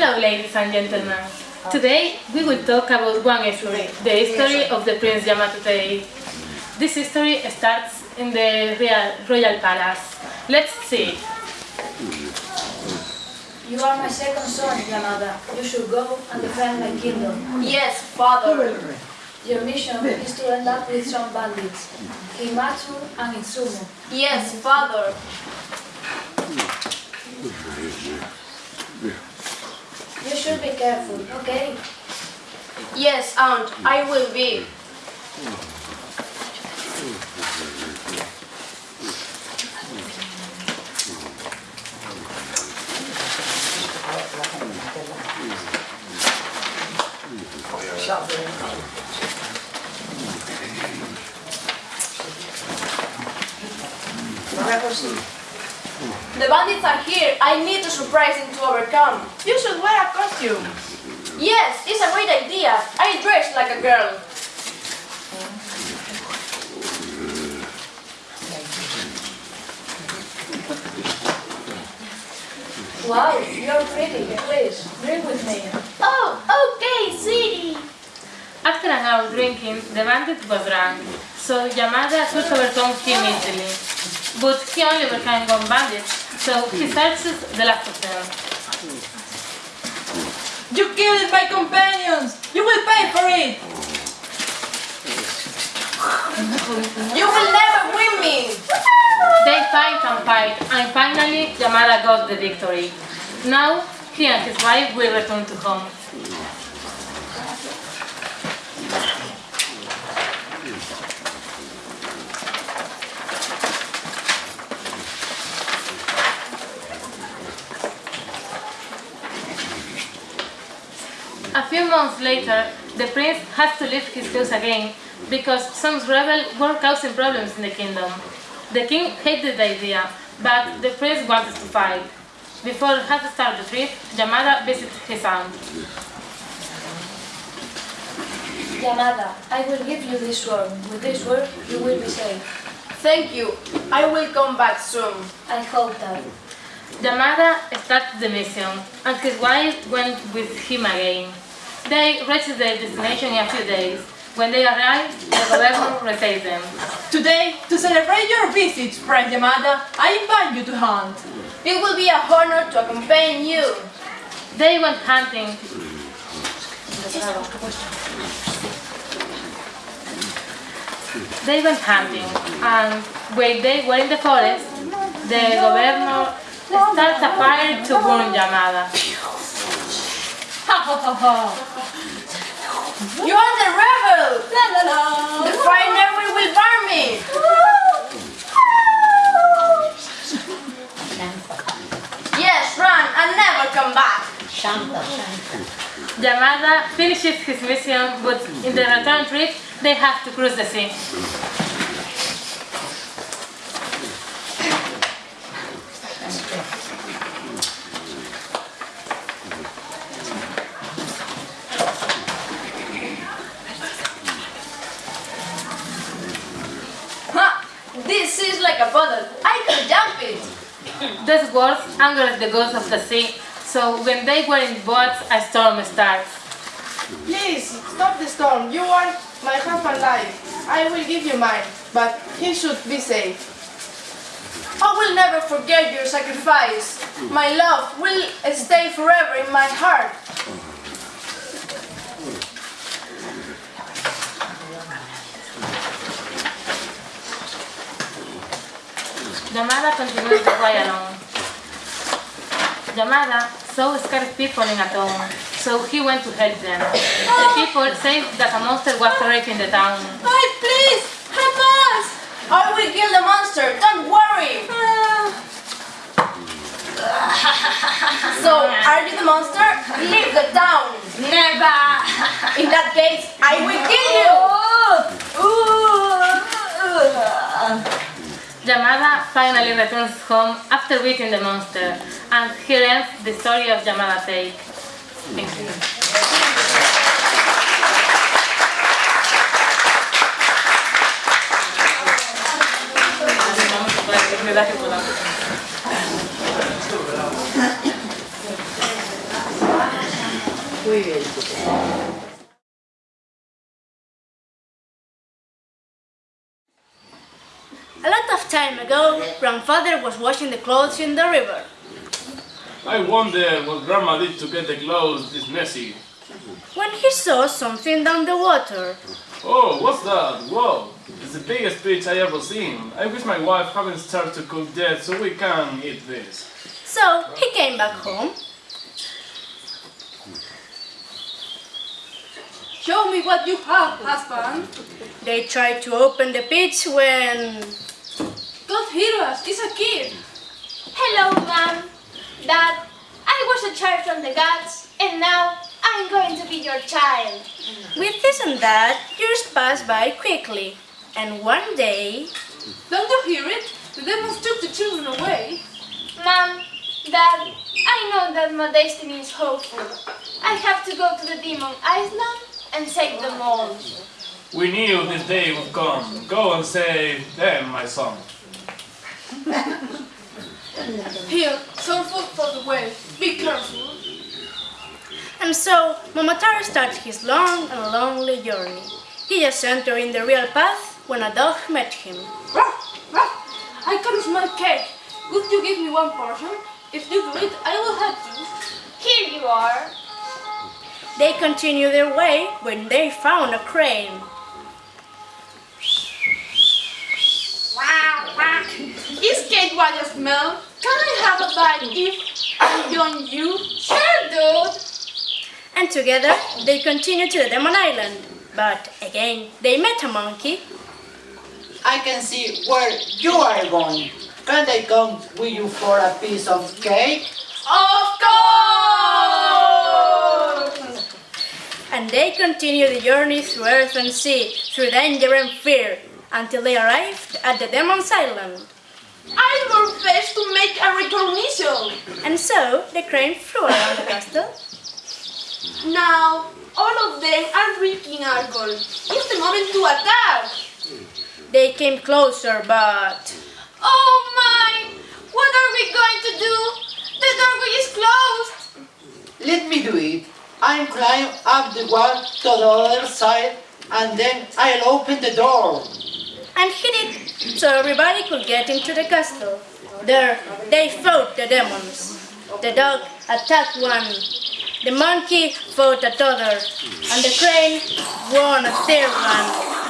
Hello, ladies and gentlemen. Today we will talk about one history, the history of the Prince Yamato Tei. This history starts in the Real, Royal Palace. Let's see it. You are my second son, Yamada. You should go and defend my kingdom. Yes, father. Your mission is to end up with some bandits, Himatsu and Itsumo. Yes, father. You should be careful, okay? Yes, aunt, I will be. The bandits are here. I need a surprise them to overcome. You should wear a costume. Yes, it's a great idea. I dress like a girl. Wow, you're pretty. Please, drink with me. Oh, okay, sweetie. After an hour drinking, the bandit was drunk, so Yamada could overcome him easily. But he only overcame one bandit, so he hmm. searches the last of them. You killed my companions. You will pay for it. You will never win me. They fight and fight, and finally Yamada got the victory. Now, he and his wife will return to home. A few months later, the prince has to leave his house again because some rebels were causing problems in the kingdom. The king hated the idea, but the prince wanted to fight. Before he had to start the trip, Yamada visits his aunt. Yamada, I will give you this sword. With this sword, you will be safe. Thank you. I will come back soon. I hope that. Yamada started the mission, and his wife went with him again. They reached their destination in a few days. When they arrived, the governor received them. Today, to celebrate your visit, Prince Yamada, I invite you to hunt. It will be a honor to accompany you. They went hunting. They went hunting, and when they were in the forest, the governor started a fire to burn Yamada. You are the rebel. La la la. The fire never will burn me. Yes, run and never come back. Yamada finishes his mission, but in the return trip, they have to cross the sea. Ha! This is like a bottle. I can jump it. These words angered the gods of the sea, so when they were in boats, a storm starts. Please, stop the storm. You want my husband life. I will give you mine, but he should be safe. I will never forget your sacrifice. My love will stay forever in my heart. Yamada continues to fly alone. Yamada saw scared people in a town, so he went to help them. The people said that a monster was raping the town. Hi, please, help us. I will kill the monster. Don't worry. So, are you the monster? Leave the town. Never. In that case, I will kill you. Oh, Yamada finally returns home after beating the monster, and he ends the story of Yamada Take. Thank you. A lot time ago, grandfather was washing the clothes in the river. I wonder what Grandma did to get the clothes this messy. When he saw something down the water, Oh, what's that? Whoa! It's the biggest fish I ever seen. I wish my wife hadn't started to cook yet so we can eat this. so he came back home. Show me what you have, husband. They tried to open the pitch when Don't hear us, it's a kid. Hello, Mom. Dad, I was a child from the gods, and now I'm going to be your child. with this and that, years pass by quickly. And one day, Don't you hear it? The demons took the children away. Mom, Dad, I know that my destiny is hopeful. I have to go to the demon island and save them all. We knew this day would come. Go and save them, my son. Here, some food for the way. Be careful. and so Momotaro started his long and lonely journey. He just entered in the real path when a dog met him. Ruff, ruff. I can smell cake. Would you give me one portion? If you do it, I will help you. Here you are. They continued their way when they found a crane. Is cake what you smell? Can I have a bite if I join you? Sure, dude. And together they continued to the Demon Island. But again, they met a monkey. I can see where you are going. Can I come with you for a piece of cake? Of course! And they continued the journey through earth and sea, through danger and fear, until they arrived at the Demon's Island. I will fetch to make a recognition. And so the crane flew around the castle. Now, all of them are drinking alcohol. It's the moment to attack. They came closer, but Oh my! What are we going to do? The doorway is closed. Let me do it. I'll climb up the wall to the other side and then I'll open the door. And he it so everybody could get into the castle. There, they fought the demons. The dog attacked one. The monkey fought another, and the crane won a third one.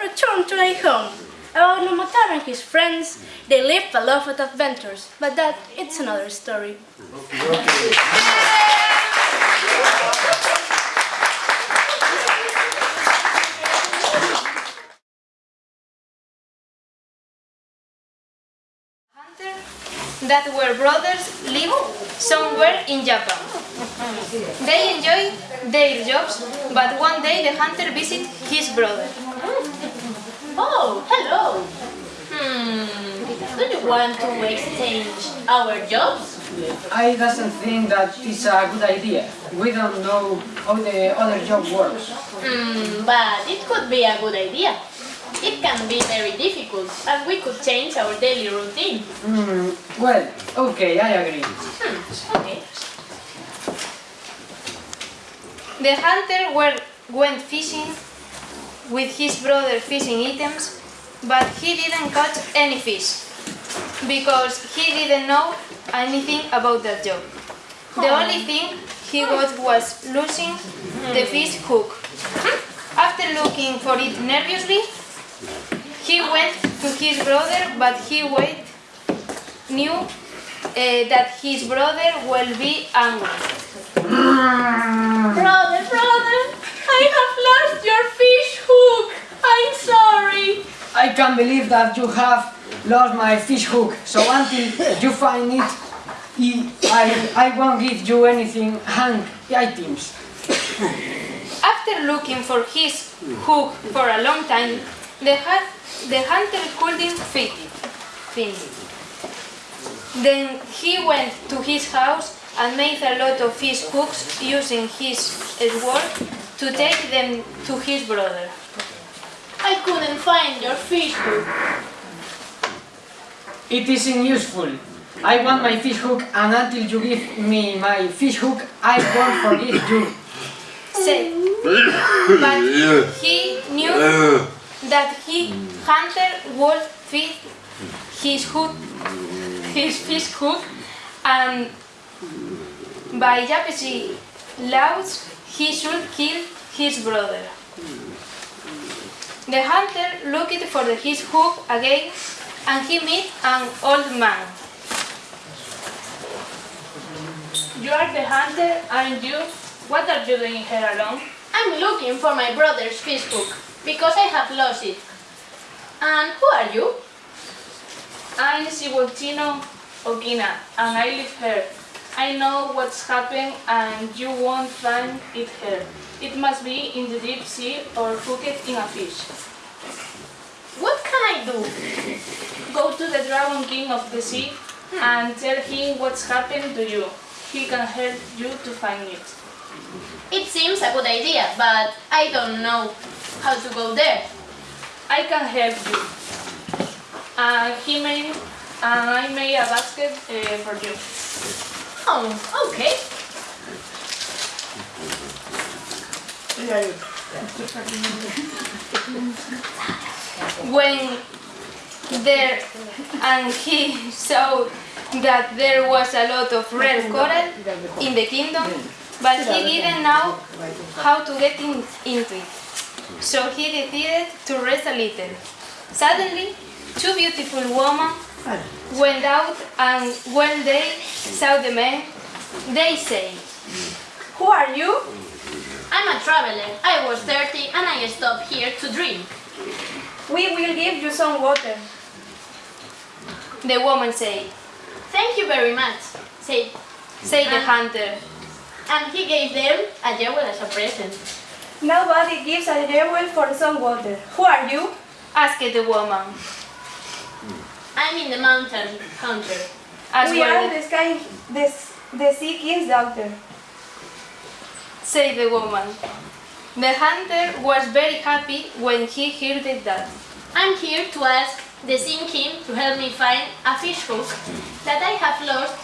Returned to their home. About Momotaro and his friends, they lived a lot of adventures, but that it's another story. hunter that were brothers live somewhere in Japan. They enjoy their jobs, but one day the hunter visit his brother. Oh, hello! Hmm, Do you want to exchange our jobs? I doesn't think that is a good idea. We don't know how the other job works. Hmm, but it could be a good idea. It can be very difficult, and we could change our daily routine. Hmm, well, okay, I agree. Hmm, Okay. the hunter were, went fishing with his brother fishing items, but he didn't catch any fish because he didn't know anything about that job. The only thing he got was losing the fish hook. After looking for it nervously, he went to his brother, but he wait, knew uh, that his brother will be angry. Brother, brother, I have lost your hook. I'm sorry. I can't believe that you have lost my fish hook. So until you find it, I, I won't give you anything hang items. After looking for his hook for a long time, The, the hunter couldn't fit it, find it. Then he went to his house and made a lot of fish hooks using his sword to take them to his brother. I couldn't find your fish hook. It isn't useful. I want my fish hook and until you give me my fish hook, I won't forgive you. Say, but he knew that he hunter would feed his hook, his fish hook, and by Yapesi laws he should kill his brother. The hunter looked for his hook again, and he met an old man. You are the hunter, aren't you? What are you doing here alone? I'm looking for my brother's fish hook because I have lost it. And who are you? I'm Sibultino Ogina, and I live here. I know what's happened, and you won't find it here. It must be in the deep sea or hooked in a fish. What can I do? Go to the Dragon King of the Sea and tell him what's happened to you. He can help you to find it. It seems a good idea, but I don't know how to go there. I can help you. And he made, and I made a basket uh, for you. Oh, okay. when there and he saw that there was a lot of red coral in the kingdom, but he didn't know how to get in, into it. So he decided to rest a little. Suddenly, two beautiful women went out, and when they saw the man, they say, Who are you? I'm a traveler. I was 30 and I stopped here to drink. We will give you some water. the woman said, Thank you very much, said, say the hunter. and he gave them a jewel as a present. Nobody gives a jewel for some water. Who are you? asked the woman. I'm in the mountain, hunter. As we well, are the sky, the, the sea king's daughter. said the woman. The hunter was very happy when he heard that. I'm here to ask the Sea King to help me find a fish hook that I have lost.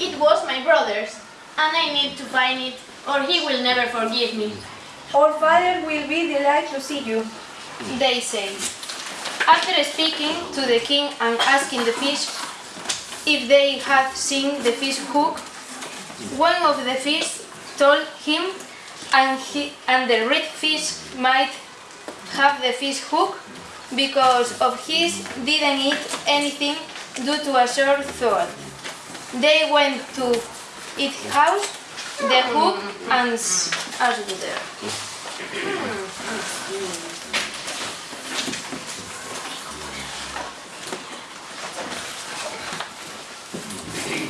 It was my brother's, and I need to find it, or he will never forgive me. Our father will be delighted to see you. They say. After speaking to the king and asking the fish if they had seen the fish hook, one of the fish told him and, he, and the red fish might have the fish hook because of his didn't eat anything due to a sore throat. They went to its house, the hook, and s- asked there.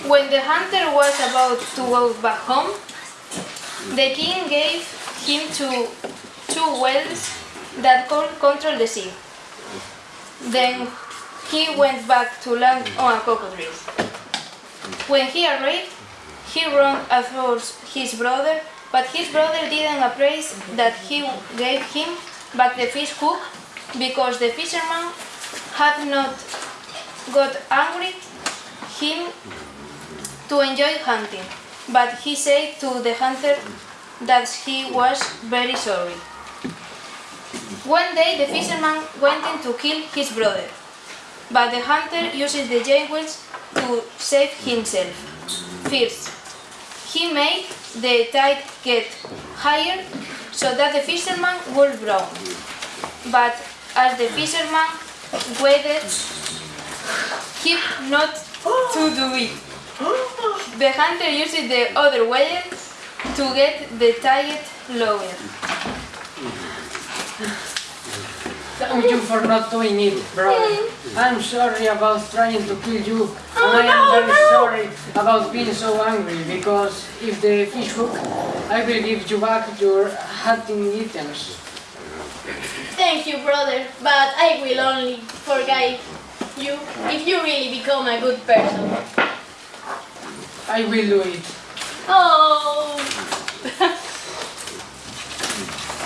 When the hunter was about to go back home, the king gave him two, two wells that could control the sea. Then he went back to land on tree. When he arrived, he ran after his brother, but his brother didn't appraise that he gave him back the fish hook because the fisherman had not got angry him to enjoy hunting, but he said to the hunter that he was very sorry. One day the fisherman went in to kill his brother, but the hunter uses the jewels to save himself. First, he made the tide get higher so that the fisherman would drown. But as the fisherman waited, he not to do it. The hunter uses the other way to get the tide lower. Thank you for not doing it, brother. Hmm. I'm sorry about trying to kill you, oh, and I am very sorry about being so angry, because if the fish hook, I will give you back your hunting items. Thank you, brother, but I will only forgive you if you really become a good person. I will do it. Oh!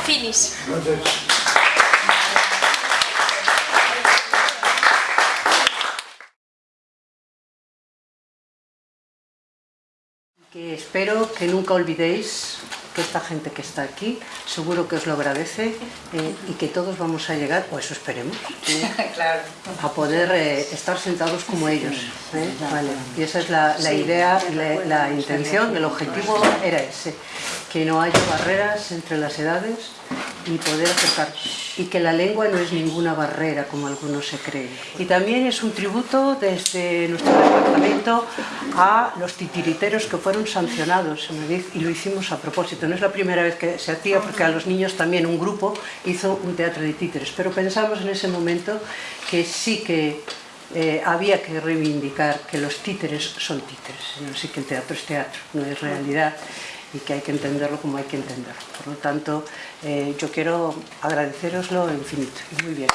Finish. Que espero que nunca olvidéis que esta gente que está aquí seguro que os lo agradece eh, y que todos vamos a llegar, o eso esperemos, Claro. a poder eh, estar sentados como ellos. ¿eh? Vale. Y esa es la, la idea, la, la intención, el objetivo era ese, que no haya barreras entre las edades y poder acercar. Y que la lengua no es ninguna barrera, como algunos se creen. Y también es un tributo desde nuestro departamento a los titiriteros que fueron sancionados y lo hicimos a propósito. No es la primera vez que se hacía porque a los niños también un grupo hizo un teatro de títeres, pero pensamos en ese momento que sí que eh, había que reivindicar que los títeres son títeres, no sí que el teatro es teatro, no es realidad y que hay que entenderlo como hay que entenderlo. Por lo tanto, eh, yo quiero agradeceroslo infinito. Muy bien.